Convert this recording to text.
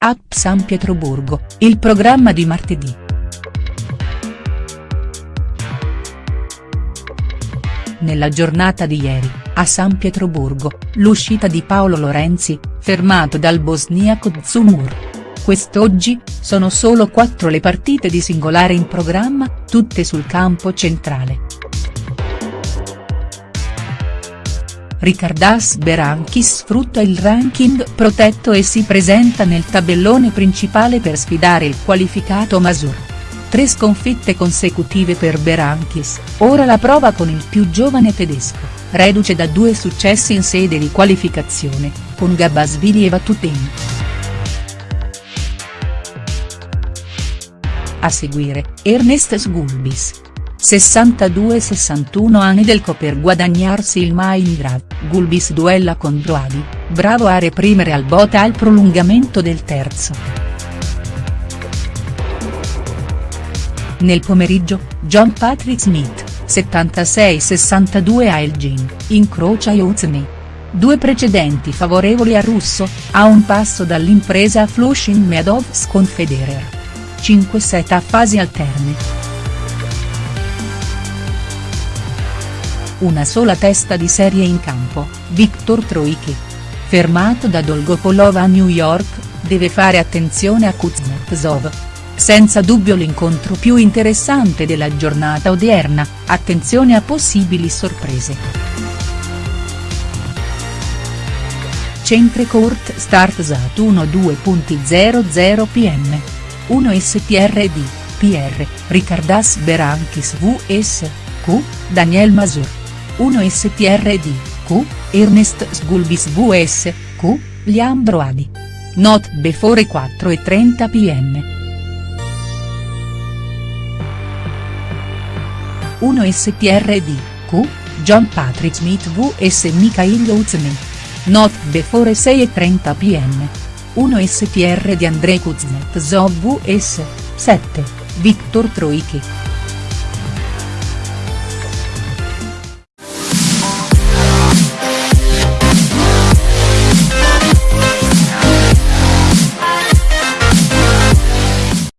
App San Pietroburgo, il programma di martedì. Nella giornata di ieri, a San Pietroburgo, l'uscita di Paolo Lorenzi, fermato dal bosniaco Zumur. Quest'oggi, sono solo quattro le partite di singolare in programma, tutte sul campo centrale. Ricardas Berankis sfrutta il ranking protetto e si presenta nel tabellone principale per sfidare il qualificato Masur. Tre sconfitte consecutive per Berankis, ora la prova con il più giovane tedesco, reduce da due successi in sede di qualificazione, con Gabasvili e Vatutin. A seguire, Ernest Sgulbis, 62-61 anni per guadagnarsi il Maindrad, Gulbis duella con Broadi, bravo a reprimere al bota al prolungamento del terzo. Nel pomeriggio, John Patrick Smith, 76-62 a Elgin, incrocia Yuzny. Due precedenti favorevoli a Russo, a un passo dall'impresa a Flushing Meadows con Federer. 5 set a fasi alterne. Una sola testa di serie in campo, Viktor Troicki. Fermato da Dolgopolov a New York, deve fare attenzione a Kuznetsov. Senza dubbio l'incontro più interessante della giornata odierna, attenzione a possibili sorprese. Centre Court Start Sat 1-2.00 pm. 1 STRD, PR, Ricardas Berankis VS, Q, Daniel Masur. 1 STRD, Q, Ernest Sgulbis VS, Q, Liam Broadi. Not before 4 e 30 pm. 1 STRD, Q, John Patrick Smith vs Mikhail Uzmen. Not before 6 e 30 pm. 1 STR di Andrei Kuznetsov vs. 7, Viktor Troicki.